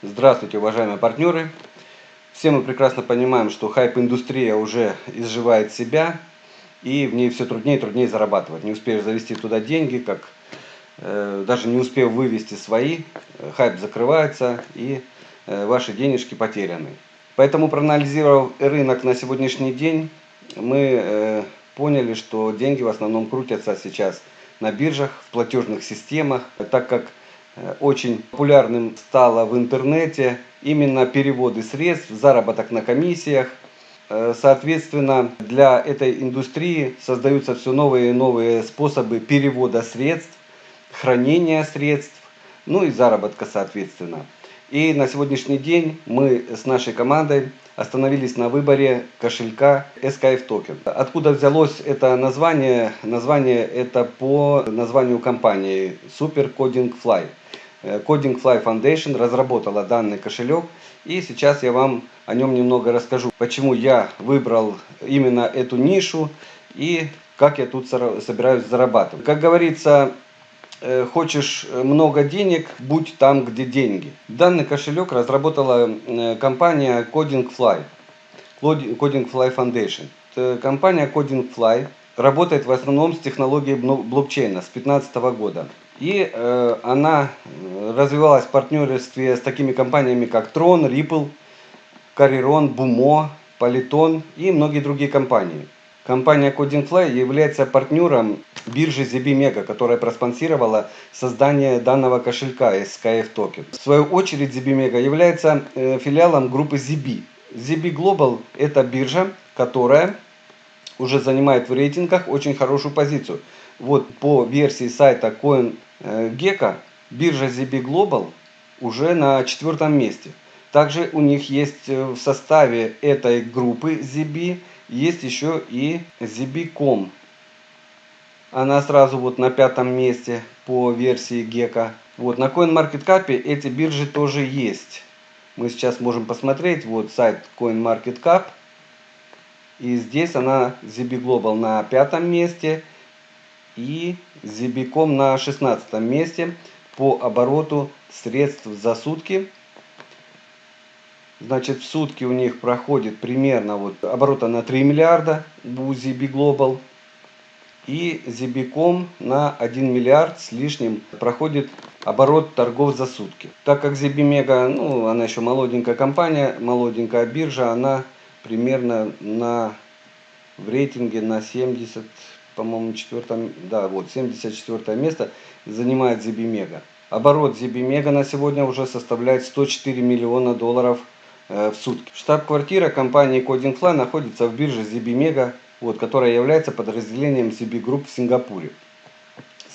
Здравствуйте, уважаемые партнеры! Все мы прекрасно понимаем, что хайп-индустрия уже изживает себя, и в ней все труднее и труднее зарабатывать. Не успеешь завести туда деньги, как э, даже не успев вывести свои, э, хайп закрывается, и э, ваши денежки потеряны. Поэтому, проанализировав рынок на сегодняшний день, мы э, поняли, что деньги в основном крутятся сейчас на биржах, в платежных системах, так как очень популярным стало в интернете именно переводы средств, заработок на комиссиях. Э, соответственно, для этой индустрии создаются все новые и новые способы перевода средств, хранения средств, ну и заработка соответственно. И на сегодняшний день мы с нашей командой остановились на выборе кошелька SKF Token. Откуда взялось это название? Название это по названию компании Super Coding Fly. Э, Coding Fly Foundation разработала данный кошелек. И сейчас я вам о нем немного расскажу. Почему я выбрал именно эту нишу и как я тут собираюсь зарабатывать. Как говорится, хочешь много денег, будь там, где деньги. Данный кошелек разработала э, компания Coding Fly. Coding Fly Foundation. Компания Coding Fly работает в основном с технологией блокчейна с 2015 года. И э, она развивалась в партнерстве с такими компаниями, как Tron, Ripple, Cariron, Bumo, Polyton и многие другие компании. Компания CodingFly является партнером биржи ZBMega, которая проспонсировала создание данного кошелька SKF Token. В свою очередь ZBMega является э, филиалом группы ZB. ZB Global это биржа, которая уже занимает в рейтингах очень хорошую позицию. Вот по версии сайта CoinGecko биржа ZB Global уже на четвертом месте. Также у них есть э, в составе этой группы ZB есть еще и ZB.com. Она сразу вот на пятом месте по версии Gecko. Вот на CoinMarketCap эти биржи тоже есть. Мы сейчас можем посмотреть вот сайт CoinMarketCap. И здесь она ZB Global на пятом месте и ZB.com на 16 месте по обороту средств за сутки. Значит, в сутки у них проходит примерно вот оборота на 3 миллиарда у ZB Global. И ZB.com на 1 миллиард с лишним проходит оборот торгов за сутки. Так как ZB Mega, ну, она еще молоденькая компания, молоденькая биржа, она примерно на, в рейтинге на 70, по-моему, четвертом, да, вот, 74 место занимает ZB Mega. Оборот ZB Mega на сегодня уже составляет 104 миллиона долларов в сутки. Штаб-квартира компании Coding находится в бирже ZB Mega, вот, которая является подразделением ZB Group в Сингапуре.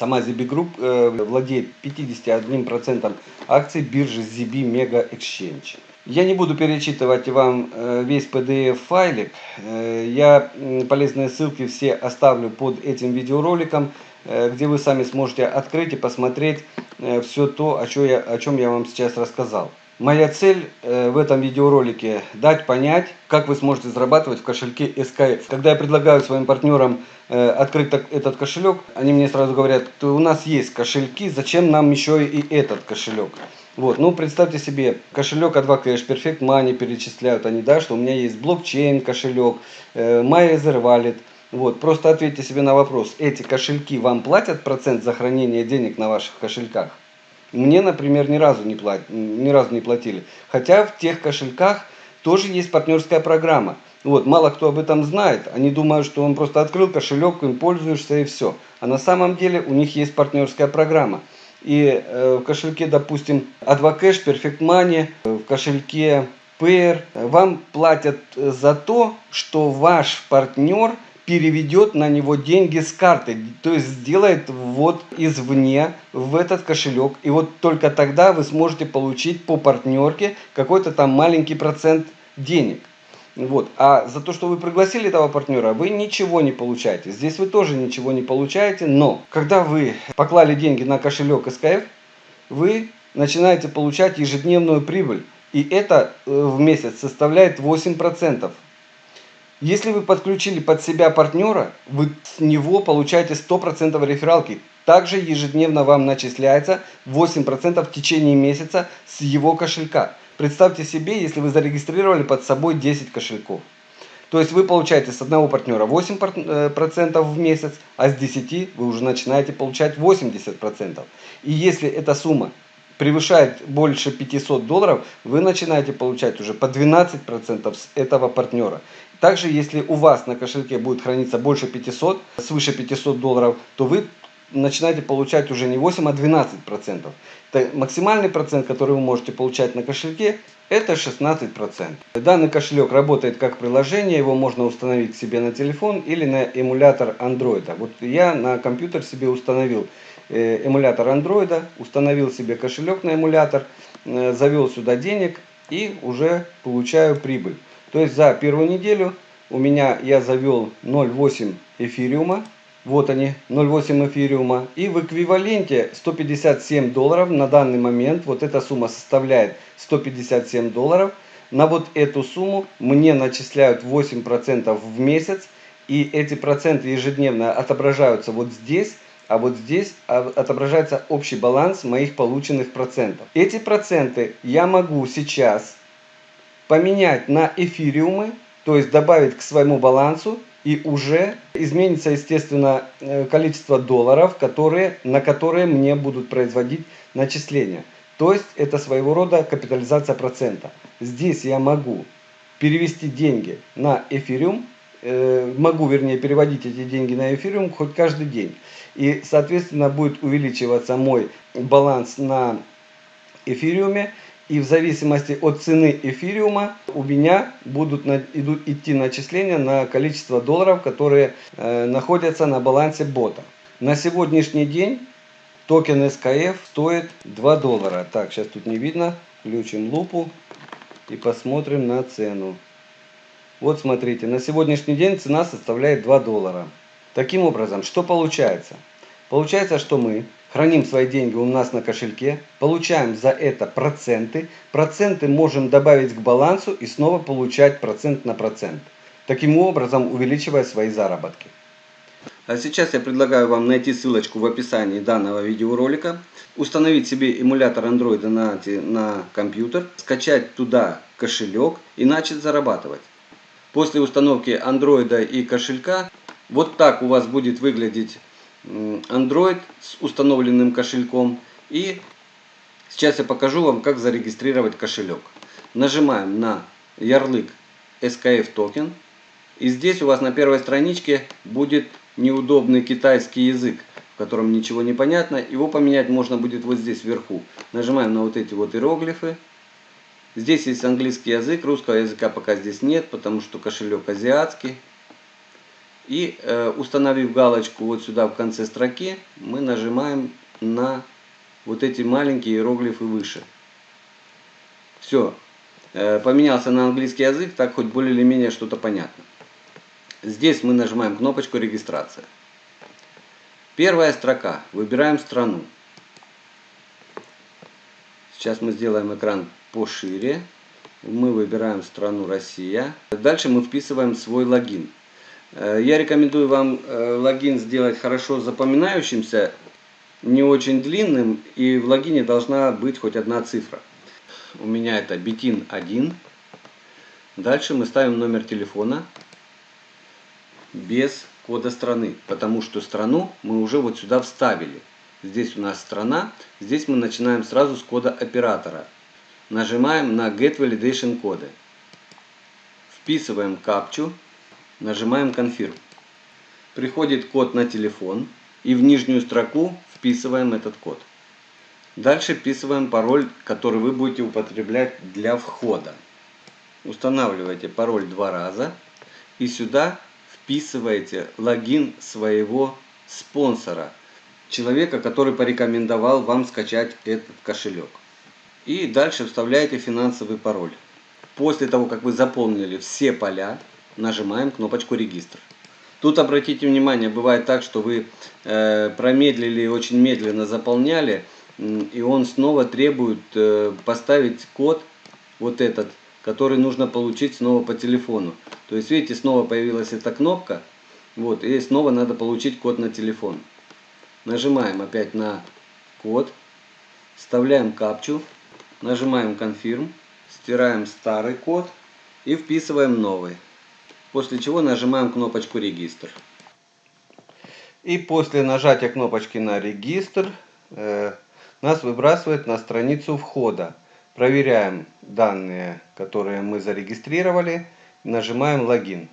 Сама ZB Group э, владеет 51% акций биржи ZB Mega Exchange. Я не буду перечитывать вам э, весь PDF-файлик. Э, я полезные ссылки все оставлю под этим видеороликом, э, где вы сами сможете открыть и посмотреть все то, о чем я вам сейчас рассказал. Моя цель в этом видеоролике дать понять, как вы сможете зарабатывать в кошельке SKF. Когда я предлагаю своим партнерам открыть этот кошелек, они мне сразу говорят, у нас есть кошельки, зачем нам еще и этот кошелек? Вот, ну представьте себе, кошелек A2Cash, Perfect Money перечисляют они, да, что у меня есть блокчейн кошелек, э, MyEther Wallet. Вот, просто ответьте себе на вопрос, эти кошельки вам платят процент за хранение денег на ваших кошельках? Мне, например, ни разу не, плат, ни разу не платили. Хотя в тех кошельках тоже есть партнерская программа. Вот, мало кто об этом знает. Они думают, что он просто открыл кошелек, им пользуешься и все. А на самом деле у них есть партнерская программа и э, в кошельке, допустим, Advocash, Perfect Money, э, в кошельке Payer, вам платят за то, что ваш партнер переведет на него деньги с карты, то есть сделает ввод извне в этот кошелек. И вот только тогда вы сможете получить по партнерке какой-то там маленький процент денег. Вот. А за то, что вы пригласили этого партнера, вы ничего не получаете. Здесь вы тоже ничего не получаете, но когда вы поклали деньги на кошелек СКФ, вы начинаете получать ежедневную прибыль. И это э, в месяц составляет 8%. Если вы подключили под себя партнера, вы с него получаете 100% рефералки. Также ежедневно вам начисляется 8% в течение месяца с его кошелька. Представьте себе, если вы зарегистрировали под собой 10 кошельков. То есть вы получаете с одного партнера 8% э, в месяц, а с 10 вы уже начинаете получать 80%. И если эта сумма превышает больше 500 долларов, вы начинаете получать уже по 12% с этого партнера. Также, если у вас на кошельке будет храниться больше 500, свыше 500 долларов, то вы начинаете получать уже не 8, а 12 процентов. Максимальный процент, который вы можете получать на кошельке, это 16 процентов. Данный кошелек работает как приложение, его можно установить себе на телефон или на эмулятор андроида. Вот я на компьютер себе установил э, эмулятор андроида, установил себе кошелек на эмулятор, э, завел сюда денег и уже получаю прибыль. То есть за первую неделю у меня я завел 0,8 эфириума вот они, 0,8 эфириума. И в эквиваленте 157 долларов на данный момент, вот эта сумма составляет 157 долларов. На вот эту сумму мне начисляют 8% в месяц. И эти проценты ежедневно отображаются вот здесь. А вот здесь отображается общий баланс моих полученных процентов. Эти проценты я могу сейчас поменять на эфириумы, то есть добавить к своему балансу и уже изменится, естественно, э, количество долларов, которые, на которые мне будут производить начисления. То есть это своего рода капитализация процента. Здесь я могу перевести деньги на эфириум, э, могу, вернее, переводить эти деньги на эфириум хоть каждый день. И, соответственно, будет увеличиваться мой баланс на эфириуме. И в зависимости от цены эфириума у меня будут на, идут, идти начисления на количество долларов, которые э, находятся на балансе бота. На сегодняшний день токен SKF стоит 2 доллара. Так, сейчас тут не видно. Включим лупу и посмотрим на цену. Вот смотрите, на сегодняшний день цена составляет 2 доллара. Таким образом, что получается? Получается, что мы храним свои деньги у нас на кошельке, получаем за это проценты, проценты можем добавить к балансу и снова получать процент на процент, таким образом увеличивая свои заработки. А сейчас я предлагаю вам найти ссылочку в описании данного видеоролика, установить себе эмулятор Android на, на компьютер, скачать туда кошелек и начать зарабатывать. После установки Android и кошелька вот так у вас будет выглядеть Android с установленным кошельком. И сейчас я покажу вам, как зарегистрировать кошелек. Нажимаем на ярлык SKF токен. И здесь у вас на первой страничке будет неудобный китайский язык, в котором ничего не понятно. Его поменять можно будет вот здесь вверху. Нажимаем на вот эти вот иероглифы. Здесь есть английский язык, русского языка пока здесь нет, потому что кошелек азиатский. И э, установив галочку вот сюда в конце строки, мы нажимаем на вот эти маленькие иероглифы выше. Все. Э, поменялся на английский язык, так хоть более или менее что-то понятно. Здесь мы нажимаем кнопочку регистрация. Первая строка. Выбираем страну. Сейчас мы сделаем экран пошире. Мы выбираем страну Россия. Дальше мы вписываем свой логин. Э, я рекомендую вам э, логин сделать хорошо запоминающимся, не очень длинным, и в логине должна быть хоть одна цифра. У меня это битин 1. Дальше мы ставим номер телефона без кода страны, потому что страну мы уже вот сюда вставили. Здесь у нас страна, здесь мы начинаем сразу с кода оператора. Нажимаем на Get Validation коды. Вписываем капчу Нажимаем Confirm. Приходит код на телефон и в нижнюю строку вписываем этот код. Дальше вписываем пароль, который вы будете употреблять для входа. Устанавливаете пароль два раза и сюда вписываете логин своего спонсора, человека, который порекомендовал вам скачать этот кошелек. И дальше вставляете финансовый пароль. После того, как вы заполнили все поля, нажимаем кнопочку регистр. Тут обратите внимание, бывает так, что вы э, промедлили, очень медленно заполняли, и он снова требует э, поставить код, вот этот, который нужно получить снова по телефону. То есть, видите, снова появилась эта кнопка. Вот, и снова надо получить код на телефон. Нажимаем опять на код, вставляем капчу, нажимаем Confirm, стираем старый код и вписываем новый. После чего нажимаем кнопочку Регистр. И после нажатия кнопочки на Регистр э, нас выбрасывает на страницу входа. Проверяем данные, которые мы зарегистрировали. Нажимаем логин.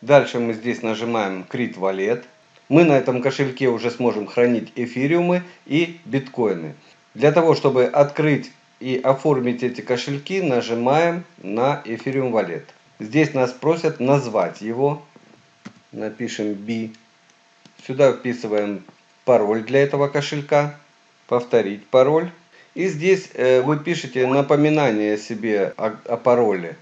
Дальше мы здесь нажимаем Crit Wallet. Мы на этом кошельке уже сможем хранить эфириумы и биткоины. Для того, чтобы открыть и оформить эти кошельки, нажимаем на Ethereum Wallet. Здесь нас просят назвать его. Напишем B. Сюда вписываем пароль для этого кошелька. Повторить пароль. И здесь э, вы пишете напоминание себе о, о пароле.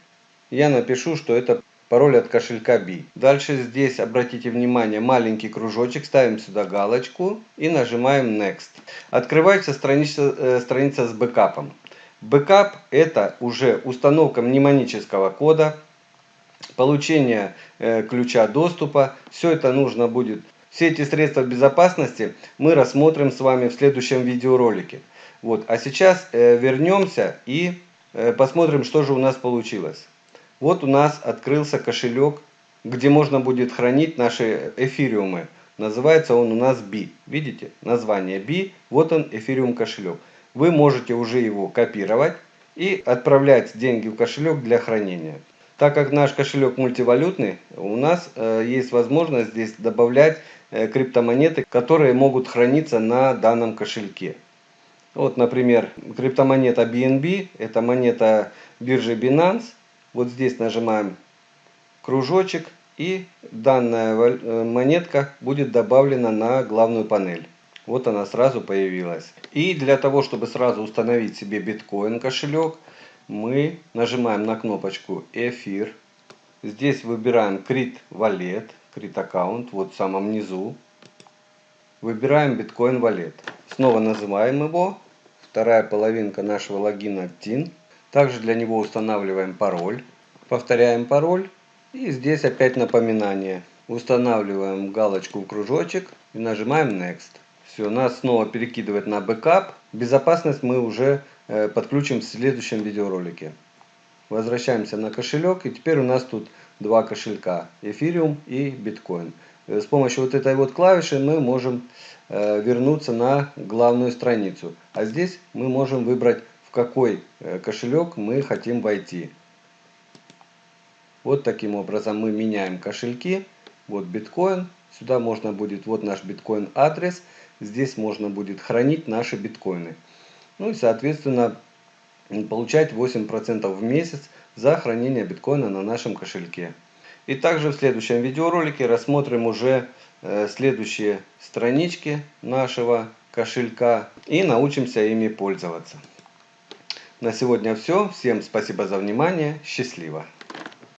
Я напишу, что это пароль от кошелька B. Дальше здесь обратите внимание маленький кружочек, ставим сюда галочку и нажимаем Next. Открывается страница, э, страница с бэкапом. Backup это уже установка мнемонического кода, получение э, ключа доступа. Все это нужно будет. Все эти средства безопасности мы рассмотрим с вами в следующем видеоролике. Вот. А сейчас э, вернемся и э, посмотрим, что же у нас получилось. Вот у нас открылся кошелек, где можно будет хранить наши эфириумы. Называется он у нас B. Видите? Название B. Вот он, эфириум кошелек. Вы можете уже его копировать и отправлять деньги в кошелек для хранения. Так как наш кошелек мультивалютный, у нас э, есть возможность здесь добавлять э, криптомонеты, которые могут храниться на данном кошельке. Вот, например, криптомонета BNB, это монета биржи Binance. Вот здесь нажимаем кружочек и данная э, монетка будет добавлена на главную панель. Вот она сразу появилась. И для того, чтобы сразу установить себе биткоин кошелек, мы нажимаем на кнопочку эфир. Здесь выбираем Crit Wallet, Crit Account, вот в самом низу. Выбираем биткоин Wallet. Снова называем его. Вторая половинка нашего логина TIN. Также для него устанавливаем пароль. Повторяем пароль. И здесь опять напоминание. Устанавливаем галочку в кружочек и нажимаем Next. Все, нас снова перекидывает на backup. Безопасность мы уже э, подключим в следующем видеоролике. Возвращаемся на кошелек. И теперь у нас тут два кошелька. Эфириум и биткоин. Э, с помощью вот этой вот клавиши мы можем э, вернуться на главную страницу. А здесь мы можем выбрать в какой кошелек мы хотим войти. Вот таким образом мы меняем кошельки. Вот биткоин. Сюда можно будет, вот наш биткоин адрес. Здесь можно будет хранить наши биткоины. Ну и соответственно получать 8% в месяц за хранение биткоина на нашем кошельке. И также в следующем видеоролике рассмотрим уже э, следующие странички нашего кошелька и научимся ими пользоваться. На сегодня все. Всем спасибо за внимание. Счастливо!